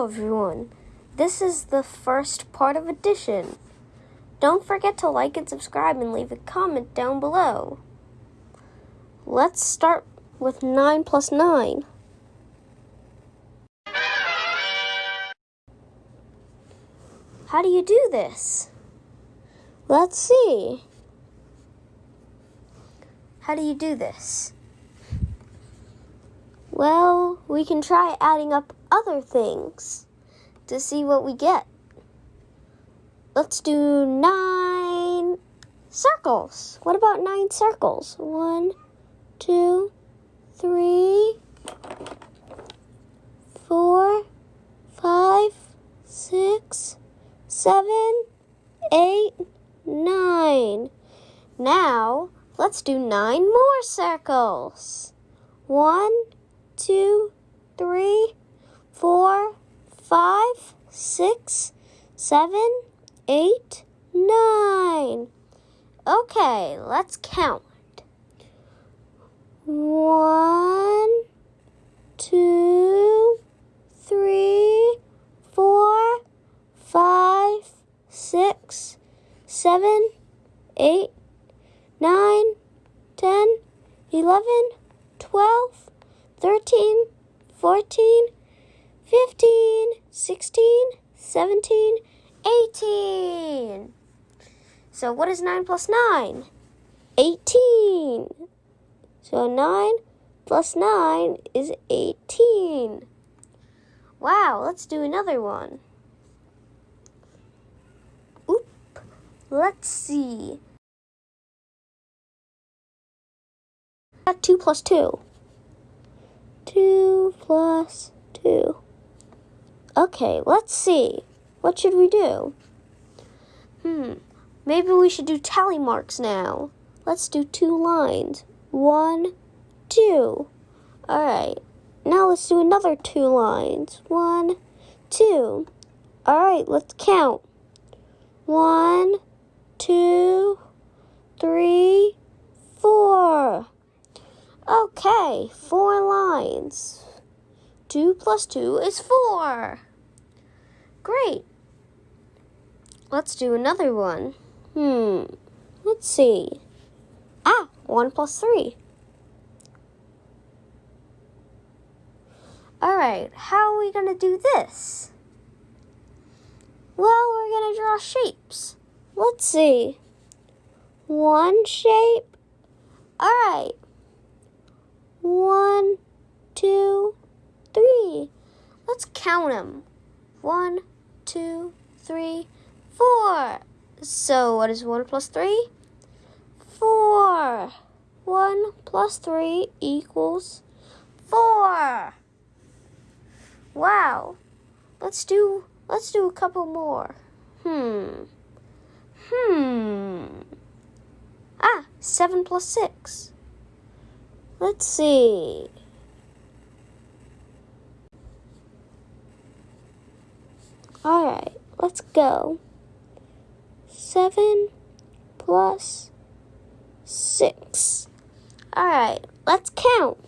Hello, everyone. This is the first part of addition. Don't forget to like and subscribe and leave a comment down below. Let's start with 9 plus 9. How do you do this? Let's see. How do you do this? Well, we can try adding up other things to see what we get. Let's do nine circles. What about nine circles? One, two, three, four, five, six, seven, eight, nine. Now, let's do nine more circles. One, two, three, four, five, six, seven, eight, nine. Okay, let's count. One, two, three, four, five, six, seven, eight, nine, ten, eleven, twelve, thirteen, fourteen, fifteen, sixteen, seventeen, eighteen. So what is 9 plus 9? 18. So 9 plus 9 is 18. Wow, let's do another one. Oop. Let's see. 2 plus 2. 2 plus 2. Okay, let's see. What should we do? Hmm, maybe we should do tally marks now. Let's do two lines. One, two. Alright, now let's do another two lines. One, two. Alright, let's count. One, two, three, four. Okay, four lines. Two plus two is four. Great. Let's do another one. Hmm. Let's see. Ah, one plus three. Alright, how are we going to do this? Well, we're going to draw shapes. Let's see. One shape. Alright. One, two, three. Let's count them. One, two, three, four. So what is one plus three? Four. One plus three equals four. Wow. Let's do let's do a couple more. Hmm. Hmm. Ah, seven plus six. Let's see. Alright, let's go. 7 plus 6. Alright, let's count.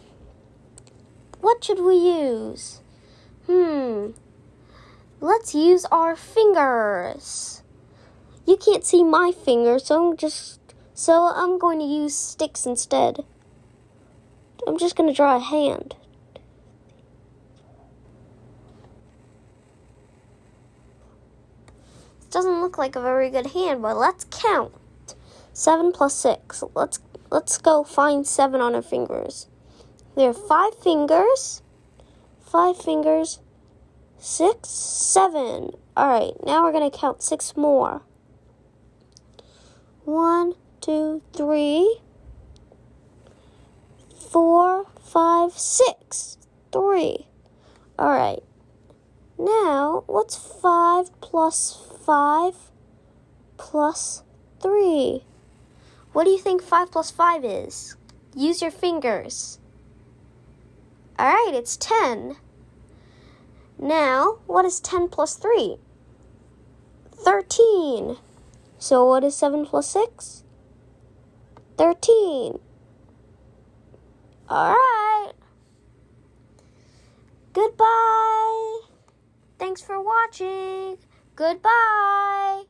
What should we use? Hmm. Let's use our fingers. You can't see my fingers, so I'm just so I'm going to use sticks instead. I'm just going to draw a hand. Doesn't look like a very good hand, but let's count. Seven plus six. Let's let's go find seven on her fingers. There are five fingers. Five fingers. Six, seven. Alright, now we're gonna count six more. One, two, three, four, five, six. Three. Alright. Now, what's 5 plus 5 plus 3? What do you think 5 plus 5 is? Use your fingers. Alright, it's 10. Now, what is 10 plus 3? 13. So what is 7 plus 6? 13. Alright. Goodbye. Thanks for watching. Goodbye.